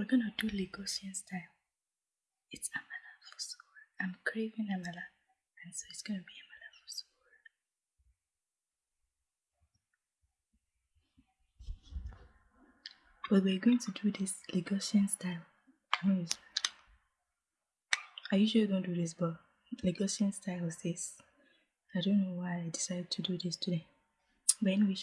We're gonna do Lagosian style. It's amala for soul. I'm craving amala, and so it's gonna be amala for soul. But we're going to do this Lagosian style. I usually don't do this, but Lagosian style is this. I don't know why I decided to do this today. But anyway,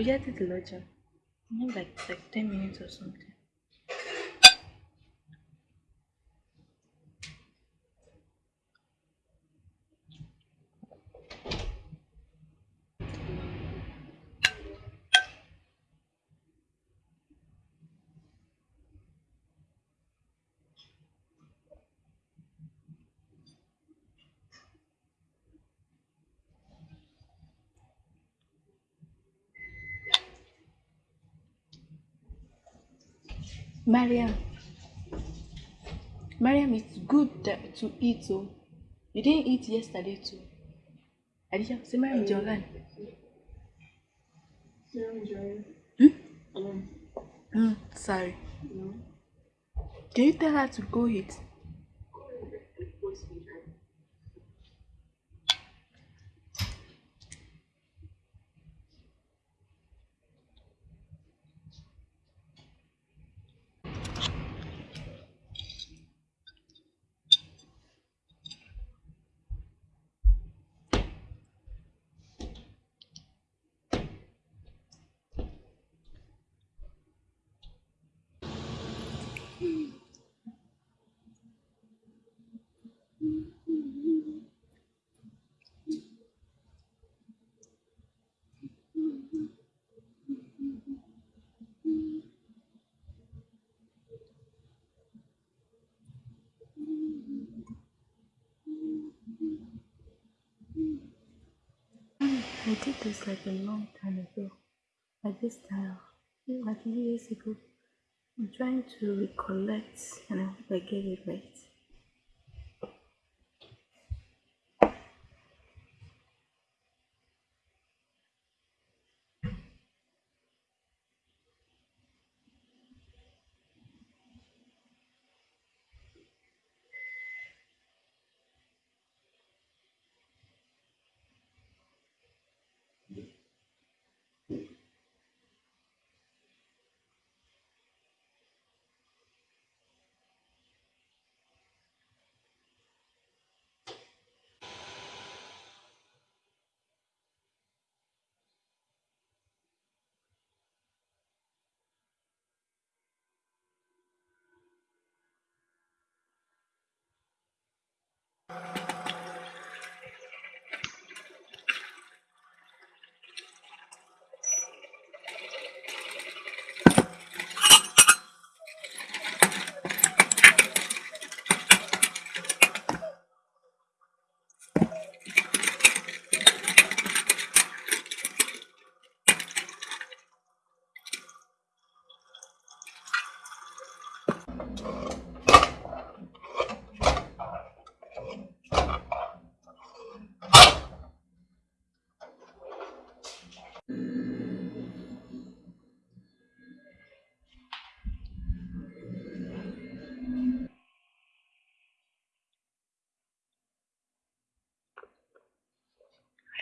We get it lodging. Maybe like like ten minutes or something. Mariam, Mariam, it's good that, to eat. Oh, you didn't eat yesterday too. Adisha, say Mariam Jogan. Hmm? Mm, sorry. No. Can you tell her to go eat? I did this like a long time ago. Like this time, like years ago. I'm trying to recollect and I hope I get it right.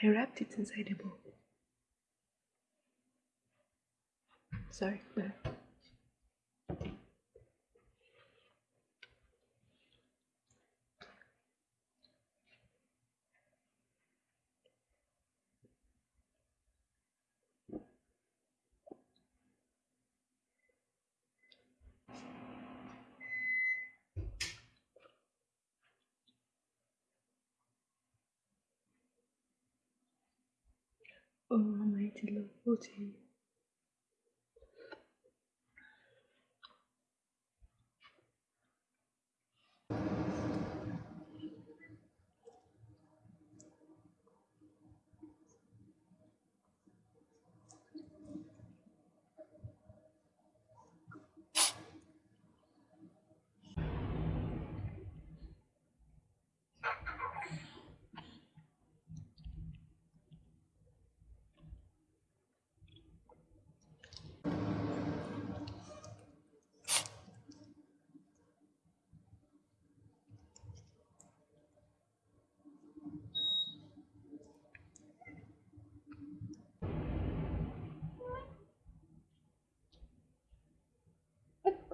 I wrapped it inside a bowl. Sorry, but Oh, Almighty Lord, oh to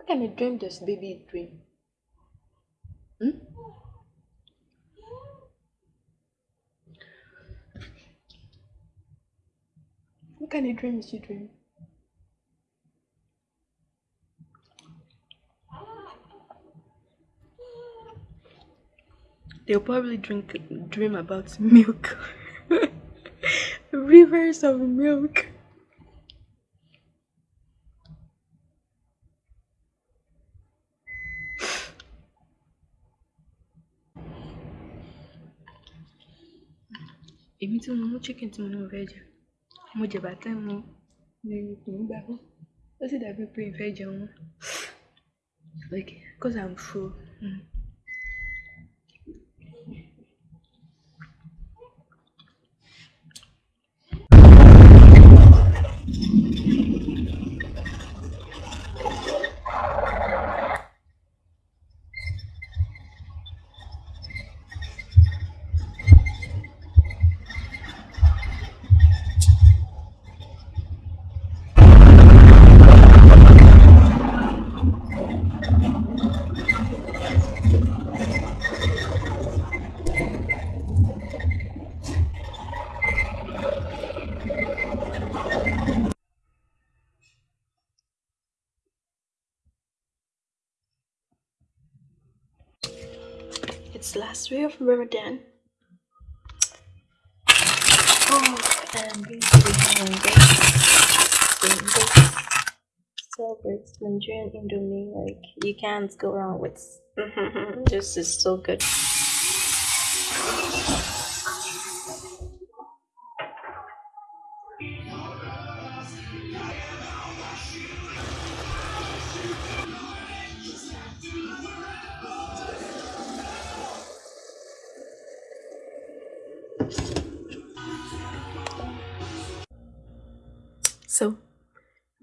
What, kind of dream does baby dream? Hmm? What kind of dream is she dreaming? They'll probably drink dream about milk. Rivers of milk. Tí mo mú chicken tí mo ní mo fẹ́ jẹ mo jẹ bàtà mo ní ikùn gbà fún ó sì dàbí pé ìfẹ́ jẹun like cause i'm full. Mm. It's last week of Ramadan. Oh, and I'm it's Nigerian Indomie. Like you can't go wrong with. this is so good.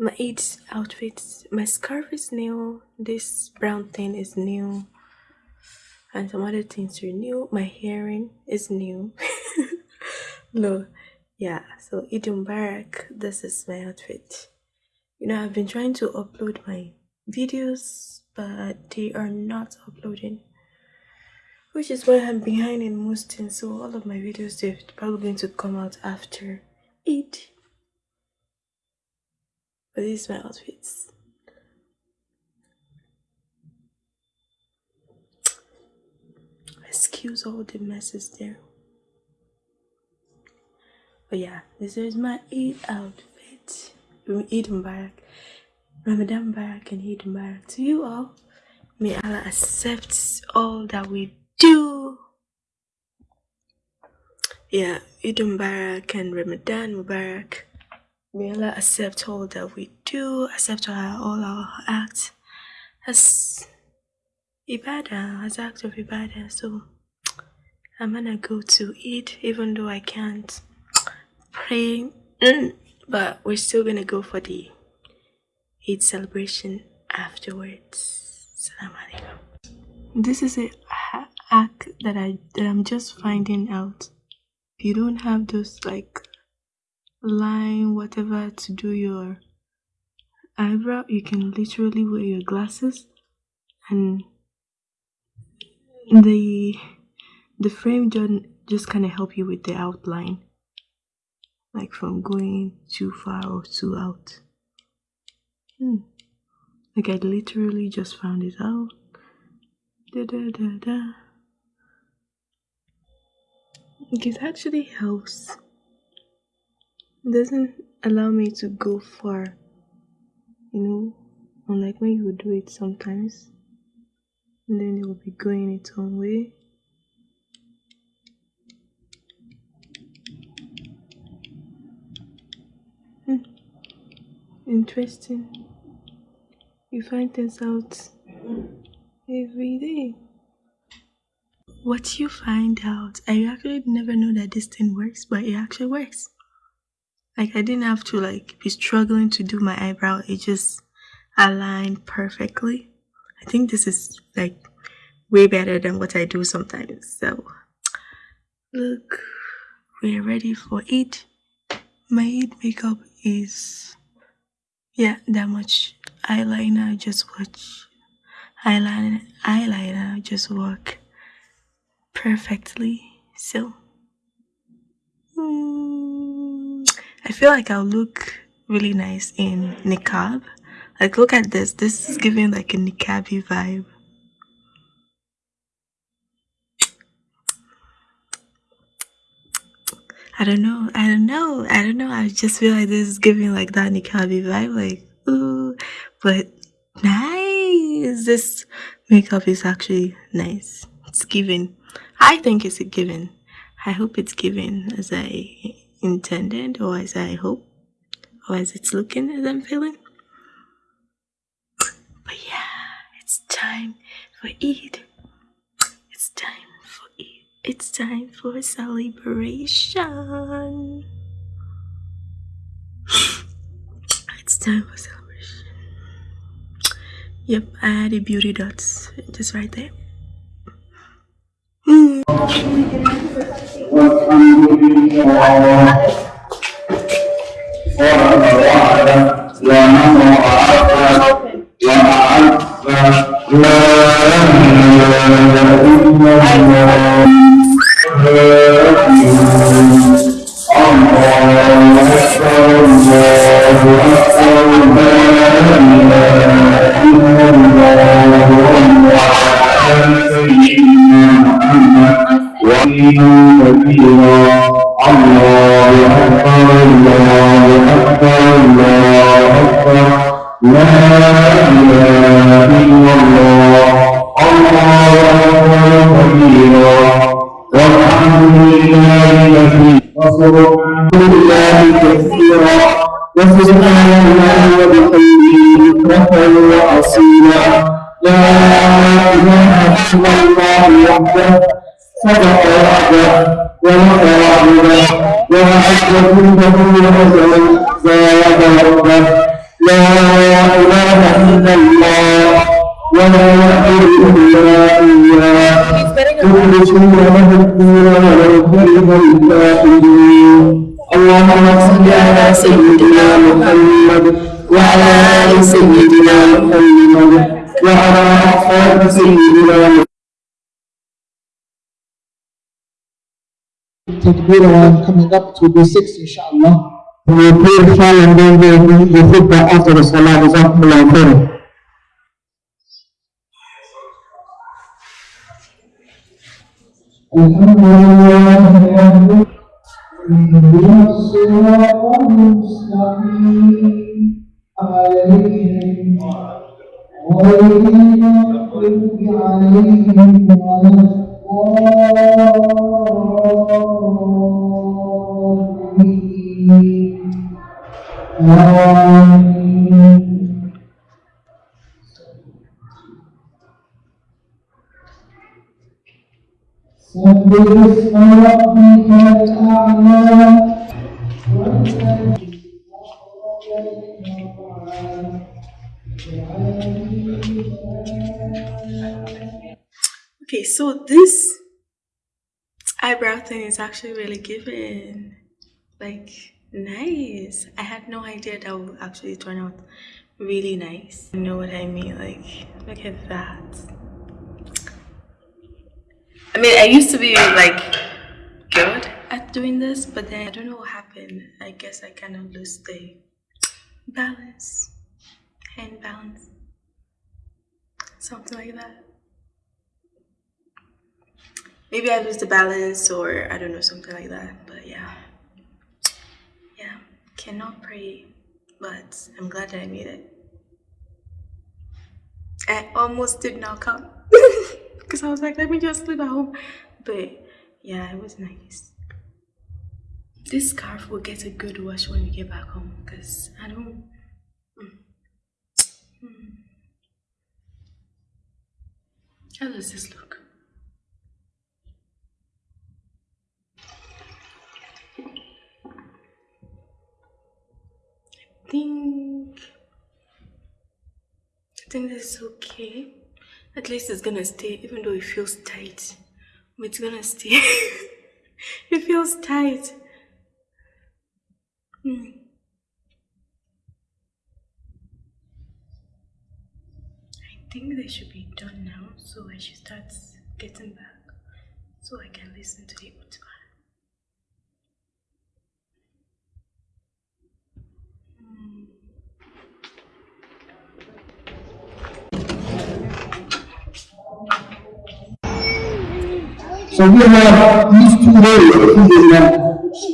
My eight outfits. My scarf is new. This brown thing is new. And some other things are new. My hearing is new. no, yeah. So, Barak, this is my outfit. You know, I've been trying to upload my videos, but they are not uploading which is why I'm behind in most things. So all of my videos they're probably going to come out after it. But these are my outfits. Excuse all the messes there. But yeah, this is my Eid outfit. Eid Mubarak. Ramadan Mubarak and Eid Mubarak to you all. May Allah accept all that we do. Yeah, Eid Mubarak and Ramadan Mubarak. Allah accept all that we do, accept all our acts as ibadah, as acts of ibadah. So I'm gonna go to eat, even though I can't pray, mm, but we're still gonna go for the Eid celebration afterwards. Salam alaikum. This is a hack that I that I'm just finding out. If you don't have those like line, whatever to do your eyebrow, you can literally wear your glasses and the the frame just, just kind of help you with the outline like from going too far or too out hmm. like I literally just found it out da, da, da, da. it actually helps doesn't allow me to go far you know? Unlike when you would do it sometimes. And then it will be going its own way. Hmm. interesting. You find things out every day. What you find out i actually never know that this thing works but it actually works like I didn't have to like be struggling to do my eyebrow. It just aligned perfectly. I think this is like way better than what I do sometimes. So look, we're ready for it. My Eid makeup is yeah that much eyeliner just watch eyeliner eyeliner just work perfectly so mm, I feel like I'll look really nice in niqab. Like, look at this. This is giving like a niqabi vibe. I don't know. I don't know. I don't know. I just feel like this is giving like that niqabi vibe. Like, ooh, but nice. This makeup is actually nice. It's giving. I think it's a given. I hope it's given as I intended or as I hope or as it's looking as I'm feeling. But yeah, it's time for Eid. It's time for Eid. It's time for celebration. It's time for celebration. Yep, I had a beauty dots just right there. Mm. Thank you. وعلى آل سيدنا محمد وعلى أحفاد سيدنا التكبير وان coming up to the six إن شاء الله. We will pray for and then we will put عليهم غير المغضوب عليهم ولا سبح اسم ربك الأعلى so this eyebrow thing is actually really giving. Like, nice. I had no idea that would actually turn out really nice. You know what I mean? Like, look at that. I mean, I used to be like good at doing this, but then I don't know what happened. I guess I kind of lost the balance, hand balance, something like that. Maybe I lose the balance or I don't know, something like that. But yeah. Yeah. Cannot pray. But I'm glad that I made it. I almost did not come. Because I was like, let me just sleep at home. But yeah, it was nice. This scarf will get a good wash when we get back home. Because I don't... Mm. Mm. How does this look? think I think this is okay. At least it's gonna stay, even though it feels tight. But it's gonna stay. it feels tight. Hmm. I think they should be done now, so I should start getting back so I can listen to the khutbah. So we have these two days, alhamdulillah,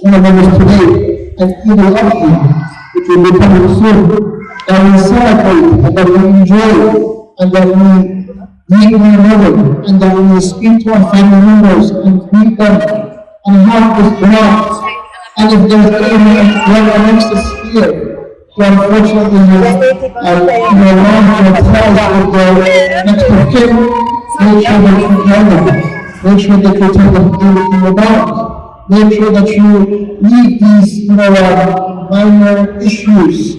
one of them is today, and Eid al-Adha, which will be coming soon, we celebrate, and that we enjoy, and that we meet one another, and that we speak to our family members, and greet them, and have this bond. And if there's anyone amongst us here, who unfortunately has, uh, you know, lost their with their next of kin, that you them. Make sure that you tell them everything about. Make sure that you leave these, you know, uh, minor issues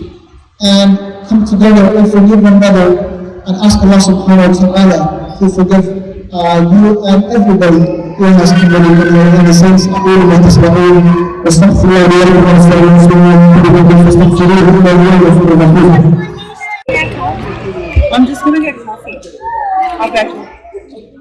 and come together and forgive one another and ask Allah subhanahu wa ta'ala to forgive uh, you and everybody who has committed in the sense أقول ما تسمعون واستغفر الله لي ولكم ولسائر المسلمين من كل ذنب فاستغفروه إنه هو الغفور الرحيم I'm just gonna get coffee. I'll get you.